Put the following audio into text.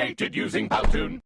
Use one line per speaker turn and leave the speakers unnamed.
created using Powtoon.